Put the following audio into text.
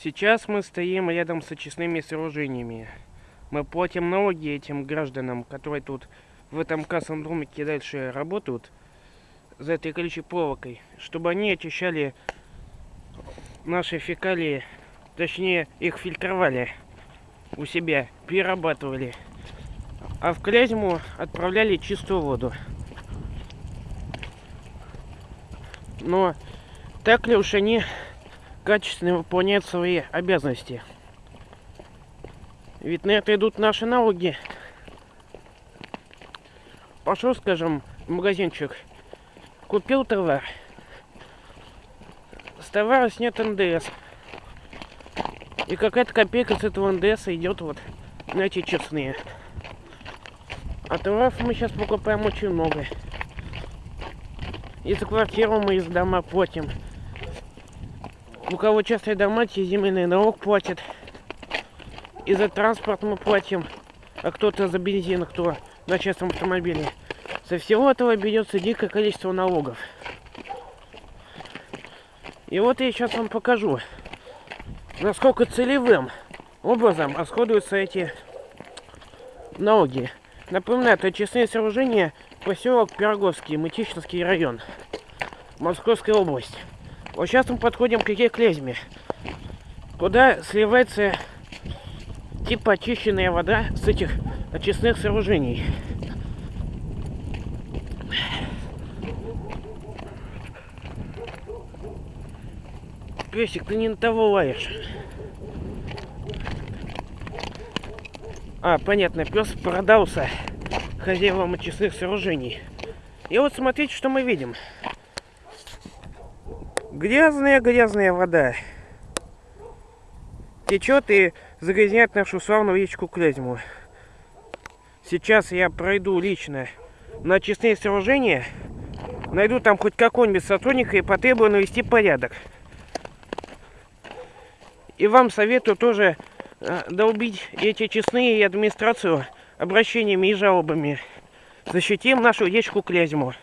Сейчас мы стоим рядом с очистными сооружениями. Мы платим налоги этим гражданам, которые тут в этом кассовом домике дальше работают, за этой колючей проволокой, чтобы они очищали наши фекалии, точнее их фильтровали у себя, перерабатывали, а в Клязьму отправляли чистую воду. Но так ли уж они качественно выполняют свои обязанности? Ведь на это идут наши налоги. Пошел, скажем, в магазинчик, купил товар. С товара снят НДС. И какая-то копейка с этого НДС идет вот на эти честные. А товаров мы сейчас покупаем очень много. И за квартиру мы из дома платим. У кого частные дома, те земельный налог платят. И за транспорт мы платим. А кто-то за бензин, кто на частном автомобиле. Со всего этого берется дикое количество налогов. И вот я сейчас вам покажу, насколько целевым образом расходуются эти налоги. Напоминаю, это очистные сооружения поселок Пироговский, Мытищинский район, Московская область. Вот сейчас мы подходим к реке Клязьме, куда сливается типа очищенная вода с этих очистных сооружений. Песик, ты не на того лаешь. А, понятно, пес продался хозяевам очистных сооружений. И вот смотрите, что мы видим. Грязная-грязная вода. Течет и загрязняет нашу славную речку Клязьму. Сейчас я пройду лично на очистные сооружения, найду там хоть какого-нибудь сотрудника и потребую навести порядок. И вам советую тоже э, долбить эти честные и администрацию обращениями и жалобами. Защитим нашу речку Клязьму.